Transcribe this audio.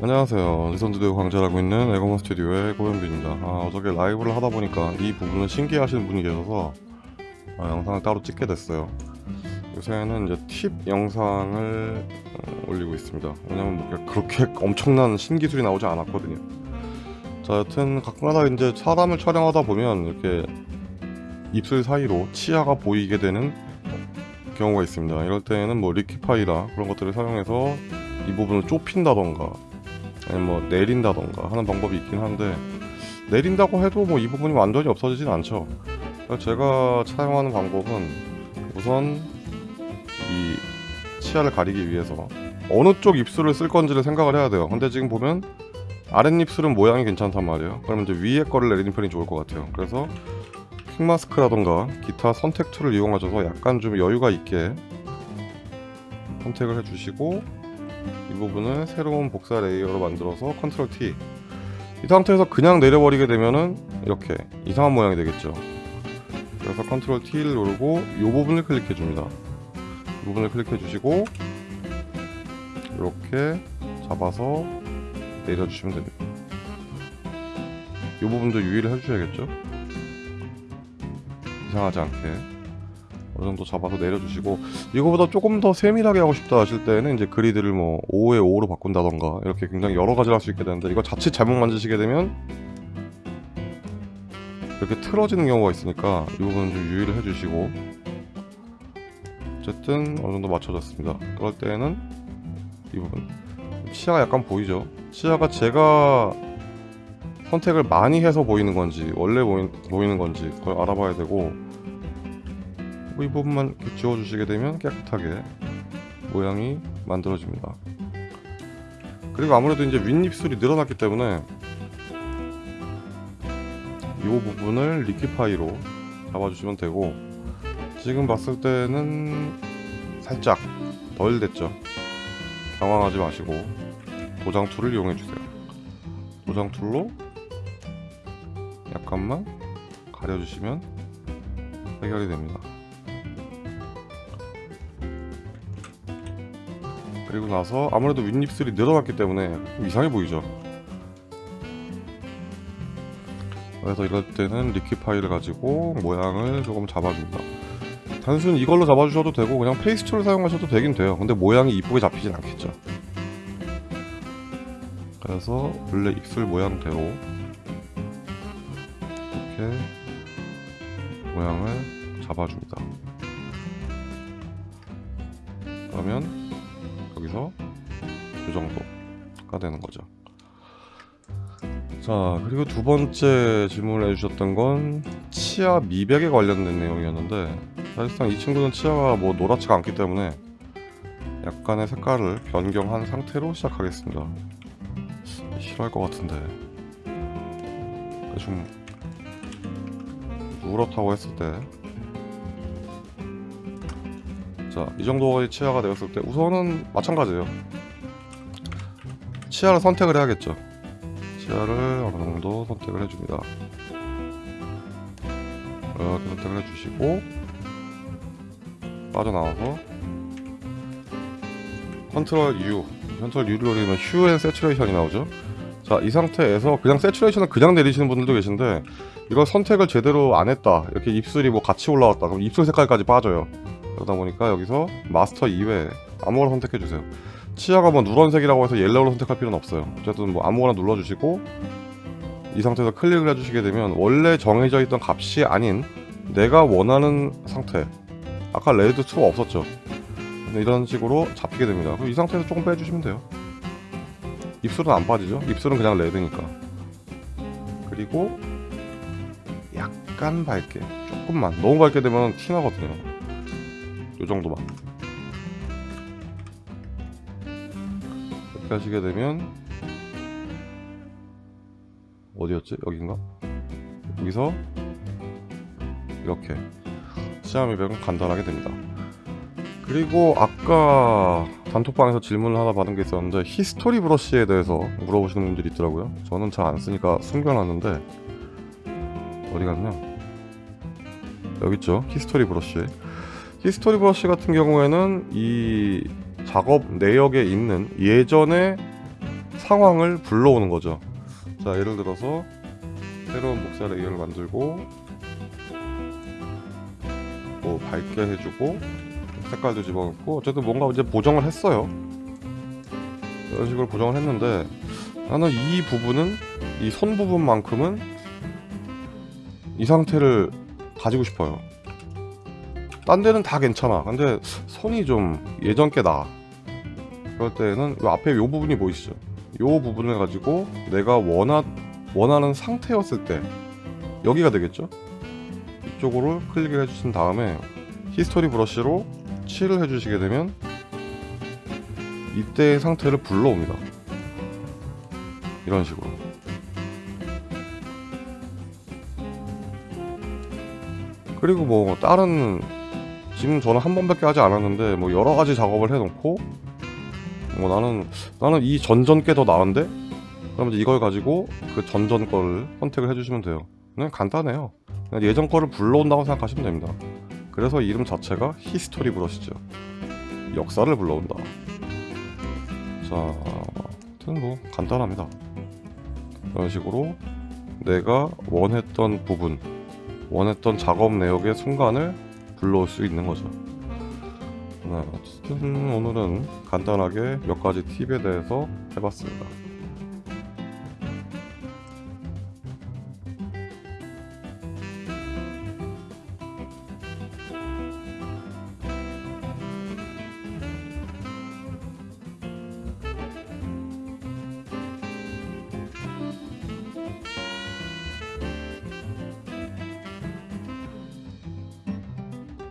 안녕하세요. 리선드드 광자라고 있는 에고먼 스튜디오의 고현빈입니다. 아, 어저께 라이브를 하다 보니까 이 부분을 신기해하시는 분이 계셔서 아, 영상을 따로 찍게 됐어요. 요새는 이제 팁 영상을 어, 올리고 있습니다. 왜냐면 뭐 그렇게 엄청난 신기술이 나오지 않았거든요. 자, 여튼 가끔가다 이제 사람을 촬영하다 보면 이렇게 입술 사이로 치아가 보이게 되는 경우가 있습니다. 이럴 때에는 뭐 Liquify라 그런 것들을 사용해서 이 부분을 좁힌다던가 아니면 뭐 내린다던가 하는 방법이 있긴 한데 내린다고 해도 뭐 이 부분이 완전히 없어지진 않죠. 그래서 제가 사용하는 방법은 우선 이 치아를 가리기 위해서 어느 쪽 입술을 쓸 건지를 생각을 해야 돼요. 근데 지금 보면 아랫입술은 모양이 괜찮단 말이에요. 그러면 이제 위에 거를 내리는 편이 좋을 것 같아요. 그래서 Quick Mask라던가 기타 선택 tool을 이용하셔서 약간 좀 여유가 있게 선택을 해주시고 이 부분을 새로운 복사 layer로 만들어서 Control T. 이 상태에서 그냥 내려버리게 되면은 이렇게 이상한 모양이 되겠죠. 그래서 Control T를 누르고 이 부분을 클릭해 줍니다. 이 부분을 클릭해 주시고 이렇게 잡아서 내려주시면 됩니다. 이 부분도 유의를 해주셔야겠죠? 이상하지 않게 어느 정도 잡아서 내려주시고 이거보다 조금 더 세밀하게 하고 싶다 하실 때는 이제 그리드를 뭐 5에 5로 바꾼다던가 이렇게 굉장히 여러 가지를 할 수 있게 되는데 이거 자칫 잘못 만지시게 되면 이렇게 틀어지는 경우가 있으니까 이 부분은 좀 유의를 해주시고 어쨌든 어느 정도 맞춰졌습니다. 그럴 때는 이 부분. 치아가 약간 보이죠? 치아가 제가 선택을 많이 해서 보이는 건지 원래 보이, 보이는 건지 그걸 알아봐야 되고 이 부분만 지워주시게 되면 깨끗하게 모양이 만들어집니다. 그리고 아무래도 이제 윗입술이 늘어났기 때문에 이 부분을 리퀴파이로 잡아주시면 되고 지금 봤을 때는 살짝 덜 됐죠? 당황하지 마시고 도장 tool을 이용해 주세요. 도장 tool로 약간만 가려주시면 해결이 됩니다 그리고 나서 아무래도 윗입술이 늘어났기 때문에 좀 이상해 보이죠. 그래서 이럴 때는 Liquify를 가지고 모양을 조금 잡아줍니다. 단순히 이걸로 잡아주셔도 되고 그냥 페이스툴을 사용하셔도 되긴 돼요. 근데 모양이 이쁘게 잡히진 않겠죠. 그래서 원래 입술 모양대로 이렇게 모양을 잡아줍니다. 그러면 여기서 이 정도가 되는 거죠. 자 그리고 두 번째 질문을 해주셨던 건 치아 미백에 관련된 내용이었는데 사실상 이 친구는 치아가 뭐 노랗지가 않기 때문에 약간의 색깔을 변경한 상태로 시작하겠습니다. 싫어할 것 같은데. 좀 누렇다고 했을 때 자, 이 정도의 치아가 되었을 때 우선은 마찬가지예요. 치아를 선택을 해야겠죠. 치아를 어느 정도 선택을 해줍니다. 이렇게 선택을 해주시고 빠져나와서 Control U Control U를 누르면 휴 앤 세츄레이션이 나오죠. 자, 이 상태에서 그냥 Saturation을 그냥 내리시는 분들도 계신데 이걸 선택을 제대로 안 했다. 이렇게 입술이 뭐 같이 올라왔다. 그럼 입술 색깔까지 빠져요. 그러다 보니까 여기서 마스터 이외에 아무거나 선택해주세요. 치아가 뭐 누런색이라고 해서 Yellow로 선택할 필요는 없어요. 어쨌든 뭐 아무거나 눌러주시고 이 상태에서 클릭을 해주시게 되면 원래 정해져 있던 값이 아닌 내가 원하는 상태 아까 Red 2가 없었죠? 이런 식으로 잡히게 됩니다. 그럼 이 상태에서 조금 빼주시면 돼요. 입술은 안 빠지죠? 입술은 그냥 Red니까. 그리고 약간 밝게 조금만 너무 밝게 되면 티나거든요 요 정도만. 이렇게 하시게 되면 어디였지? 여긴가? 여기서 이렇게 치아 미백은 간단하게 됩니다. 그리고 아까 단톡방에서 질문을 하나 받은 게 있었는데 History Brush에 대해서 물어보시는 분들이 있더라고요. 저는 잘 안 쓰니까 숨겨놨는데 어디 갔냐? 여기 있죠? History Brush History Brush 같은 경우에는 이 작업 내역에 있는 예전에 상황을 불러오는 거죠. 자 예를 들어서 새로운 복사 layer를 만들고 뭐 밝게 해주고 색깔도 집어넣고 어쨌든 뭔가 이제 보정을 했어요. 이런 식으로 보정을 했는데 나는 이 부분은 이 손 부분만큼은 이 상태를 가지고 싶어요. 딴 데는 다 괜찮아. 근데 손이 좀 예전 게 나아. 그럴 때는 요 앞에 요 부분이 보이시죠? 요 부분을 가지고 내가 원하, 원하는 상태였을 때 여기가 되겠죠? 이쪽으로 클릭을 해주신 다음에 history brush로 칠을 해주시게 되면 이때의 상태를 불러옵니다. 이런 식으로. 그리고 뭐 다른 지금 저는 한 번밖에 하지 않았는데 뭐 여러 가지 작업을 해놓고 뭐 나는 나는 이 전전 게 더 나은데 이제 이걸 가지고 그 전전 거를 선택을 해주시면 돼요. 그냥 간단해요. 그냥 예전 거를 불러온다고 생각하시면 됩니다. 그래서 이름 자체가 history brush죠. 역사를 불러온다. 자, 아무튼 뭐 간단합니다. 이런 식으로 내가 원했던 부분, 원했던 작업 내역의 순간을 불러올 수 있는 거죠. 네, 어쨌든 오늘은 간단하게 몇 가지 팁에 대해서 해봤습니다.